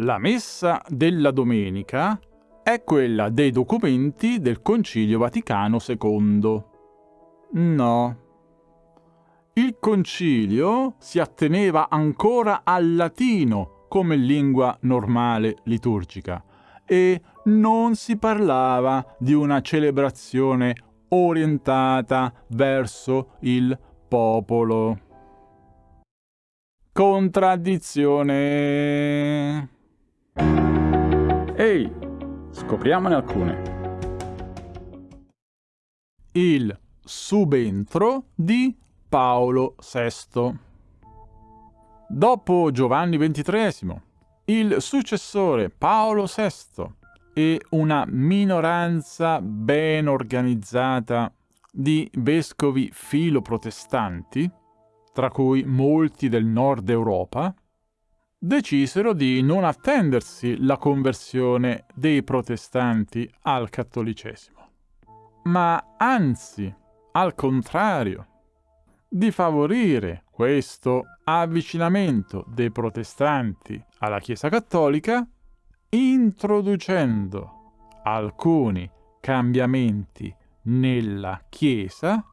La messa della domenica è quella dei documenti del Concilio Vaticano II. No. Il concilio si atteneva ancora al latino come lingua normale liturgica e non si parlava di una celebrazione orientata verso il popolo. Contraddizione. Ehi, scopriamone alcune. Il subentro di Paolo VI. Dopo Giovanni XXIII, il successore Paolo VI e una minoranza ben organizzata di vescovi filoprotestanti tra cui molti del nord Europa, decisero di non attendersi la conversione dei protestanti al cattolicesimo, ma anzi, al contrario, di favorire questo avvicinamento dei protestanti alla Chiesa cattolica introducendo alcuni cambiamenti nella Chiesa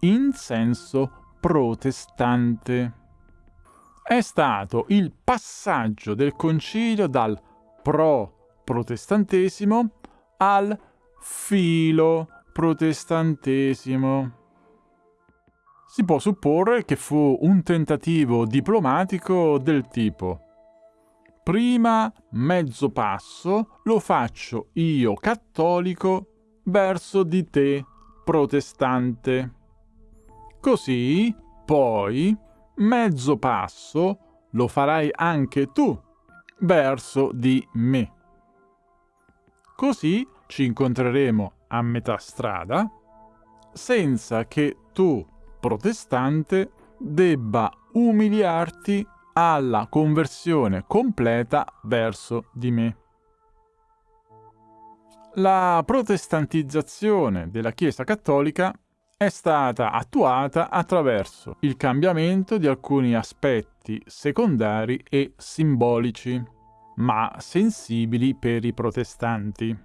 in senso protestante. È stato il passaggio del concilio dal pro-protestantesimo al filo-protestantesimo. Si può supporre che fu un tentativo diplomatico del tipo prima mezzo passo lo faccio io cattolico verso di te protestante. Così, poi, mezzo passo lo farai anche tu verso di me. Così ci incontreremo a metà strada, senza che tu, protestante, debba umiliarti alla conversione completa verso di me. La protestantizzazione della Chiesa cattolica è stata attuata attraverso il cambiamento di alcuni aspetti secondari e simbolici, ma sensibili per i protestanti,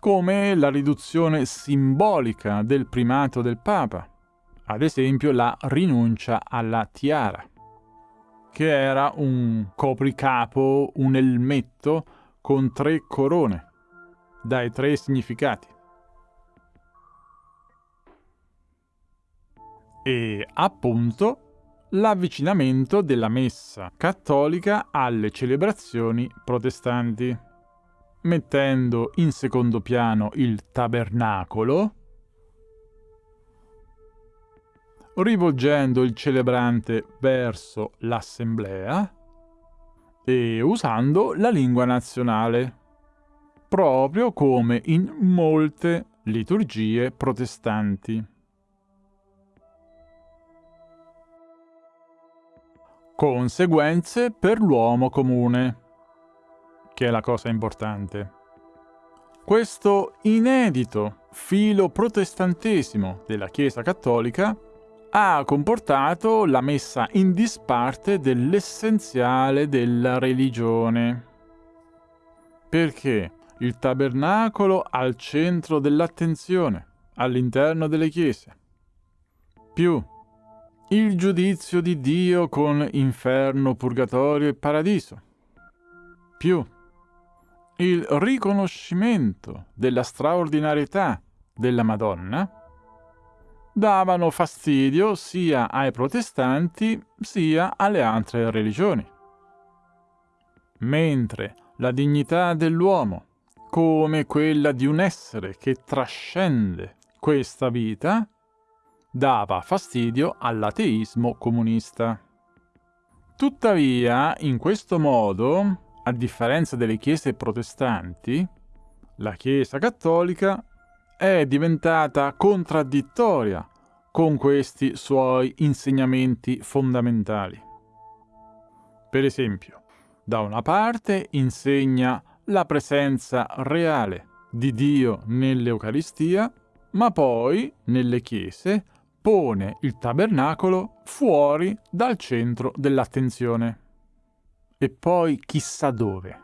come la riduzione simbolica del primato del Papa, ad esempio la rinuncia alla tiara, che era un copricapo, un elmetto con tre corone, dai tre significati. E appunto l'avvicinamento della messa cattolica alle celebrazioni protestanti, mettendo in secondo piano il tabernacolo, rivolgendo il celebrante verso l'assemblea e usando la lingua nazionale, proprio come in molte liturgie protestanti. Conseguenze per l'uomo comune, che è la cosa importante. Questo inedito filo protestantesimo della Chiesa cattolica ha comportato la messa in disparte dell'essenziale della religione. Perché il tabernacolo al centro dell'attenzione, all'interno delle chiese. Più il giudizio di Dio con inferno, purgatorio e paradiso. Più il riconoscimento della straordinarietà della Madonna davano fastidio sia ai protestanti sia alle altre religioni. Mentre la dignità dell'uomo, come quella di un essere che trascende questa vita, dava fastidio all'ateismo comunista. Tuttavia, in questo modo, a differenza delle chiese protestanti, la Chiesa cattolica è diventata contraddittoria con questi suoi insegnamenti fondamentali. Per esempio, da una parte insegna la presenza reale di Dio nell'Eucaristia, ma poi, nelle chiese, pone il tabernacolo fuori dal centro dell'attenzione. e poi chissà dove.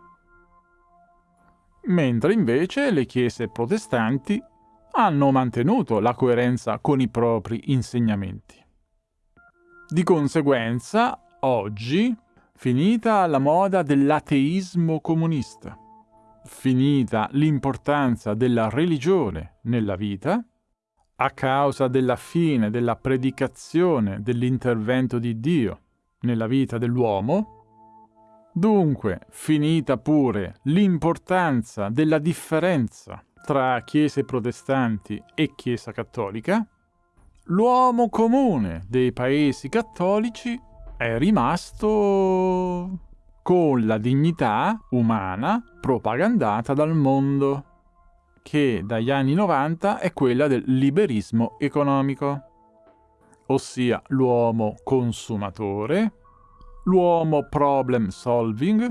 Mentre invece le chiese protestanti hanno mantenuto la coerenza con i propri insegnamenti. Di conseguenza, oggi, finita la moda dell'ateismo comunista, finita l'importanza della religione nella vita, a causa della fine della predicazione dell'intervento di Dio nella vita dell'uomo, dunque finita pure l'importanza della differenza tra chiese protestanti e Chiesa cattolica, l'uomo comune dei paesi cattolici è rimasto con la dignità umana propagandata dal mondo, che dagli anni 90 è quella del liberismo economico, ossia l'uomo consumatore, l'uomo problem solving,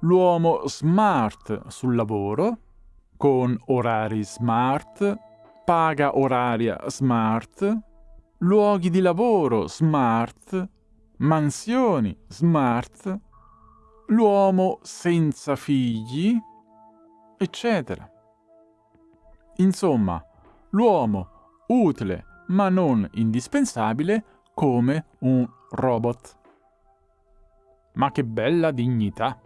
l'uomo smart sul lavoro, con orari smart, paga oraria smart, luoghi di lavoro smart, mansioni smart, l'uomo senza figli, eccetera. Insomma, l'uomo utile ma non indispensabile come un robot. Ma che bella dignità!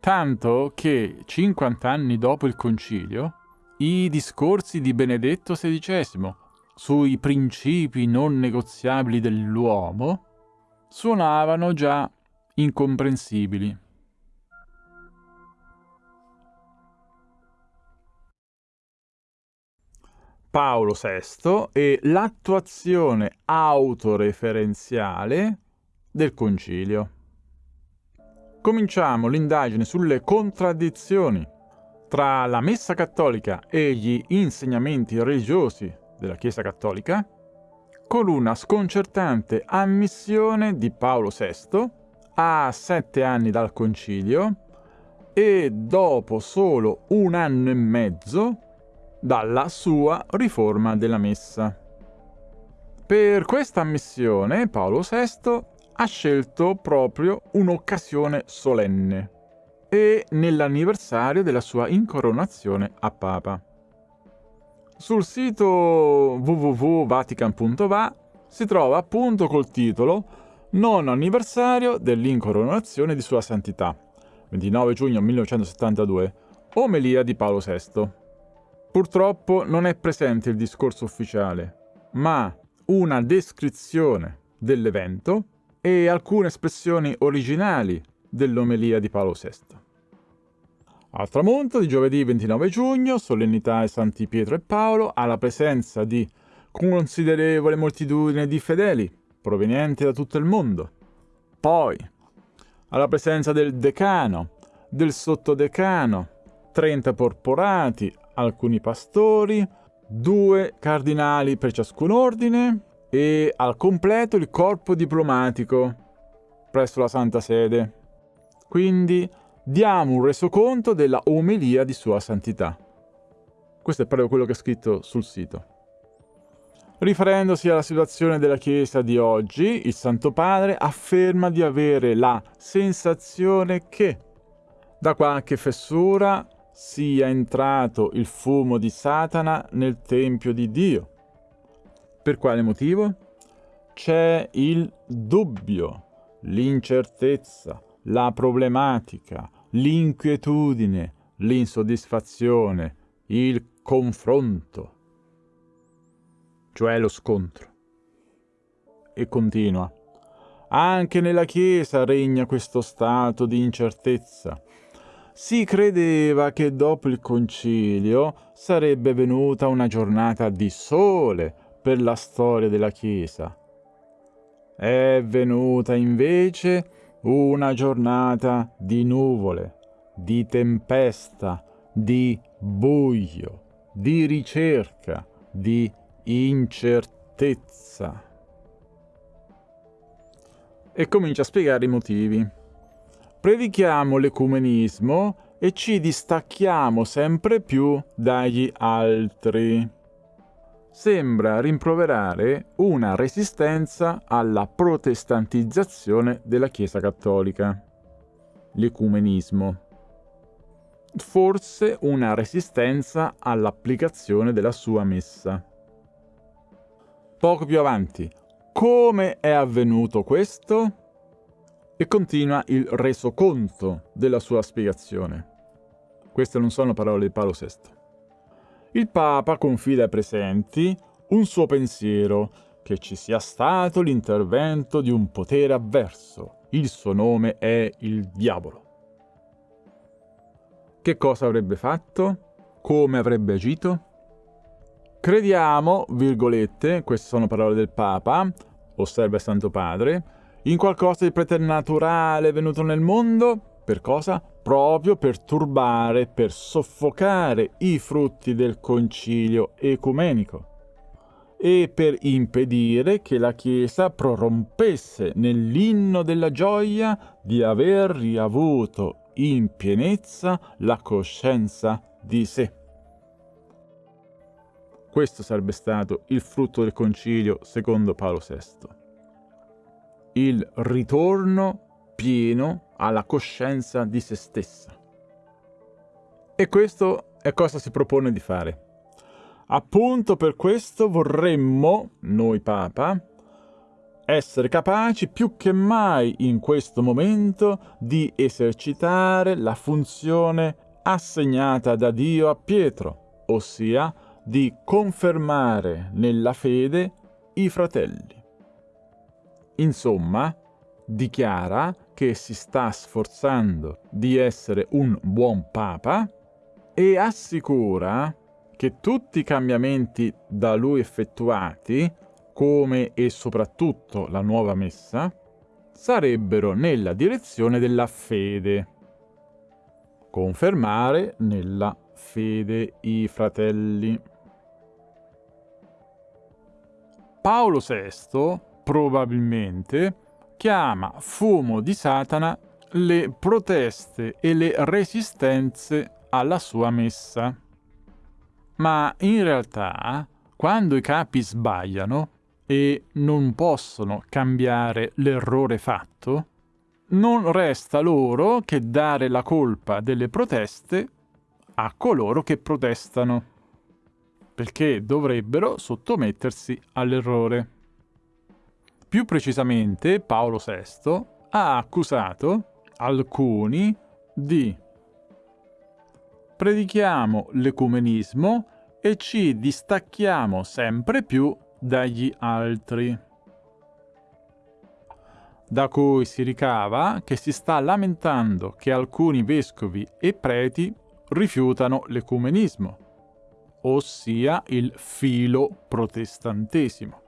Tanto che 50 anni dopo il concilio, i discorsi di Benedetto XVI sui principi non negoziabili dell'uomo suonavano già incomprensibili. Paolo VI e l'attuazione autoreferenziale del concilio. Cominciamo l'indagine sulle contraddizioni tra la Messa cattolica e gli insegnamenti religiosi della Chiesa cattolica con una sconcertante ammissione di Paolo VI a sette anni dal concilio e dopo solo un anno e mezzo dalla sua riforma della Messa. Per questa ammissione Paolo VI ha scelto proprio un'occasione solenne e nell'anniversario della sua incoronazione a Papa. Sul sito www.vatican.va si trova appunto col titolo Nono anniversario dell'incoronazione di Sua Santità, 29 giugno 1972, omelia di Paolo VI. Purtroppo non è presente il discorso ufficiale, ma una descrizione dell'evento e alcune espressioni originali dell'omelia di Paolo VI. Al tramonto di giovedì 29 giugno, solennità ai Santi Pietro e Paolo, alla presenza di considerevole moltitudine di fedeli provenienti da tutto il mondo. Poi, alla presenza del decano, del sottodecano, 30 porporati, alcuni pastori, due cardinali per ciascun ordine e al completo il corpo diplomatico presso la Santa Sede. Quindi diamo un resoconto della omelia di Sua Santità. Questo è proprio quello che è scritto sul sito. Riferendosi alla situazione della Chiesa di oggi, il Santo Padre afferma di avere la sensazione che da qualche fessura sia entrato il fumo di Satana nel Tempio di Dio. Per quale motivo? C'è il dubbio, l'incertezza, la problematica, l'inquietudine, l'insoddisfazione, il confronto cioè lo scontro. E continua. Anche nella Chiesa regna questo stato di incertezza. Si credeva che dopo il concilio sarebbe venuta una giornata di sole per la storia della Chiesa. È venuta invece una giornata di nuvole, di tempesta, di buio, di ricerca, di incertezza. E comincia a spiegare i motivi. Predichiamo l'ecumenismo e ci distacchiamo sempre più dagli altri. sembra rimproverare una resistenza alla protestantizzazione della Chiesa cattolica, l'ecumenismo. Forse una resistenza all'applicazione della sua messa. Poco più avanti, come è avvenuto questo? E continua il resoconto della sua spiegazione. Queste non sono parole di Paolo VI. Il Papa confida ai presenti un suo pensiero, che ci sia stato l'intervento di un potere avverso. Il suo nome è il diavolo. Che cosa avrebbe fatto? Come avrebbe agito? Crediamo, virgolette, queste sono parole del Papa, osserva il Santo Padre, in qualcosa di preternaturale venuto nel mondo? Per cosa? Proprio per turbare, per soffocare i frutti del concilio ecumenico e per impedire che la Chiesa prorompesse nell'inno della gioia di aver riavuto in pienezza la coscienza di sé. Questo sarebbe stato il frutto del concilio secondo Paolo VI il ritorno pieno alla coscienza di se stessa. E questo è cosa si propone di fare. Appunto per questo vorremmo, noi Papa, essere capaci più che mai in questo momento di esercitare la funzione assegnata da Dio a Pietro, ossia di confermare nella fede i fratelli. Insomma, dichiara che si sta sforzando di essere un buon papa e assicura che tutti i cambiamenti da lui effettuati, come e soprattutto la nuova messa, sarebbero nella direzione della fede. Confermare nella fede i fratelli. Paolo VI probabilmente chiama fumo di Satana le proteste e le resistenze alla sua messa. Ma in realtà, quando i capi sbagliano e non possono cambiare l'errore fatto, non resta loro che dare la colpa delle proteste a coloro che protestano, perché dovrebbero sottomettersi all'errore. Più precisamente, Paolo VI ha accusato alcuni di predichiamo l'ecumenismo e ci distacchiamo sempre più dagli altri. Da cui si ricava che si sta lamentando che alcuni vescovi e preti rifiutano l'ecumenismo, ossia il filo protestantesimo.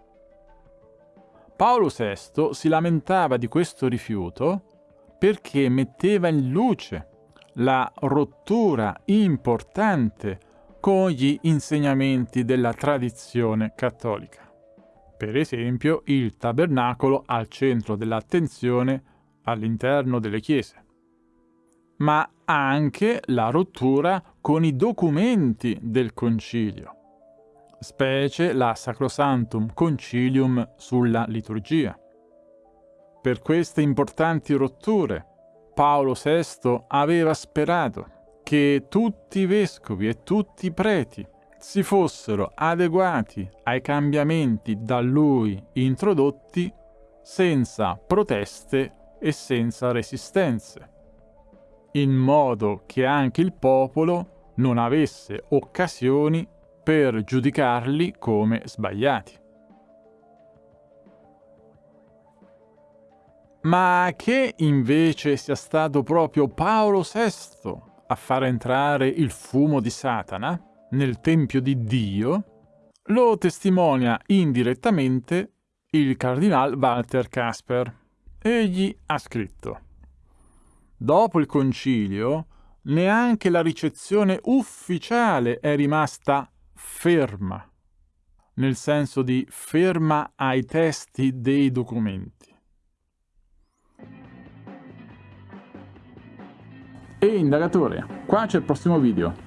Paolo VI si lamentava di questo rifiuto perché metteva in luce la rottura importante con gli insegnamenti della tradizione cattolica. Per esempio il tabernacolo al centro dell'attenzione all'interno delle chiese, ma anche la rottura con i documenti del concilio specie la Sacrosantum Concilium sulla liturgia. Per queste importanti rotture, Paolo VI aveva sperato che tutti i vescovi e tutti i preti si fossero adeguati ai cambiamenti da lui introdotti senza proteste e senza resistenze, in modo che anche il popolo non avesse occasioni per giudicarli come sbagliati. Ma che invece sia stato proprio Paolo VI a far entrare il fumo di Satana nel Tempio di Dio, lo testimonia indirettamente il cardinal Walter Casper. Egli ha scritto Dopo il concilio, neanche la ricezione ufficiale è rimasta ferma, nel senso di ferma ai testi dei documenti. E indagatore, qua c'è il prossimo video.